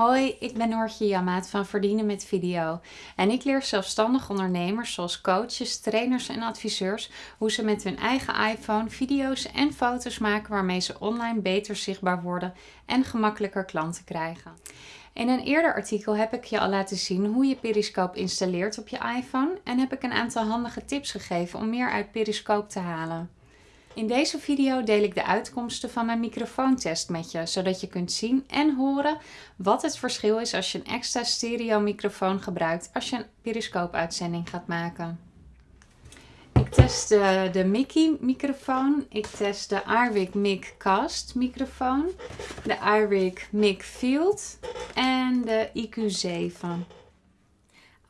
Hoi, ik ben Noortje Jammaat van Verdienen met Video. En ik leer zelfstandig ondernemers zoals coaches, trainers en adviseurs hoe ze met hun eigen iPhone video's en foto's maken waarmee ze online beter zichtbaar worden en gemakkelijker klanten krijgen. In een eerder artikel heb ik je al laten zien hoe je Periscope installeert op je iPhone en heb ik een aantal handige tips gegeven om meer uit Periscope te halen. In deze video deel ik de uitkomsten van mijn microfoontest met je, zodat je kunt zien en horen wat het verschil is als je een extra stereo microfoon gebruikt als je een periscope uitzending gaat maken. Ik test de, de Mickey microfoon, ik test de Arwig Mic Cast microfoon, de Arwig Mic Field en de IQ7.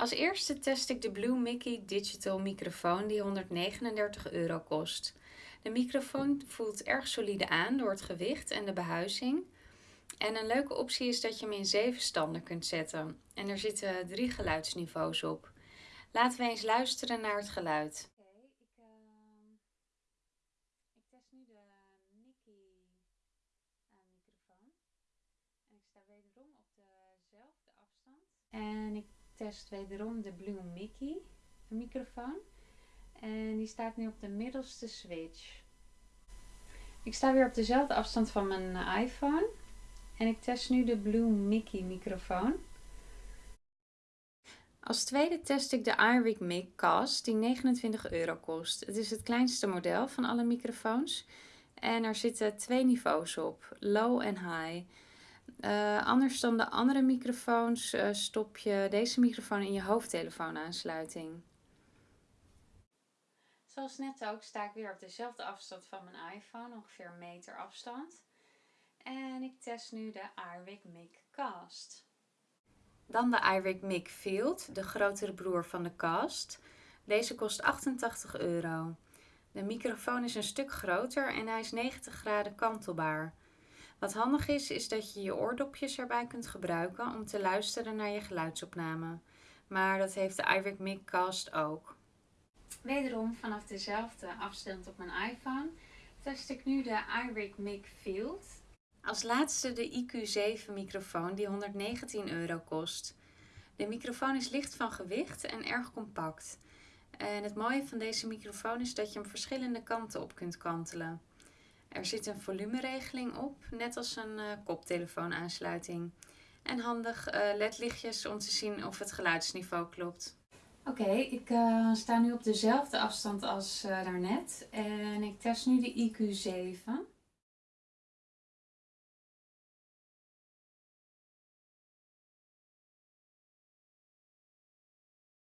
Als eerste test ik de Blue Mickey Digital microfoon die 139 euro kost. De microfoon voelt erg solide aan door het gewicht en de behuizing. En een leuke optie is dat je hem in zeven standen kunt zetten. En er zitten drie geluidsniveaus op. Laten we eens luisteren naar het geluid. Oké, ik, uh, ik, test nu de Mickey uh, microfoon. En ik sta wederom op dezelfde afstand. En test wederom de Blue Mickey microfoon. En die staat nu op de middelste switch. Ik sta weer op dezelfde afstand van mijn eh, iPhone. En ik test nu de Blue Mickey microfoon. Als tweede test ik de iRig Mic Cast die 29 euro kost. Het is het kleinste model van alle microfoons. En er zitten twee niveaus op, low en high. Uh, anders dan de andere microfoons uh, stop je deze microfoon in je hoofdtelefoonaansluiting. Zoals net ook sta ik weer op dezelfde afstand van mijn iPhone, ongeveer een meter afstand. En ik test nu de iRig Mic Cast. Dan de iRig Mic Field, de grotere broer van de Cast. Deze kost 88 euro. De microfoon is een stuk groter en hij is 90 graden kantelbaar. Wat handig is, is dat je je oordopjes erbij kunt gebruiken om te luisteren naar je geluidsopname. Maar dat heeft de iRig Mic Cast ook. Wederom vanaf dezelfde afstand op mijn iPhone test ik nu de iRig Mic Field. Als laatste de IQ7 microfoon die 119 euro kost. De microfoon is licht van gewicht en erg compact. En het mooie van deze microfoon is dat je hem verschillende kanten op kunt kantelen. Er zit een volumeregeling op, net als een uh, koptelefoonaansluiting. En handig uh, ledlichtjes om te zien of het geluidsniveau klopt. Oké, ik uh, sta nu op dezelfde afstand als daarnet en ik test nu de IQ7.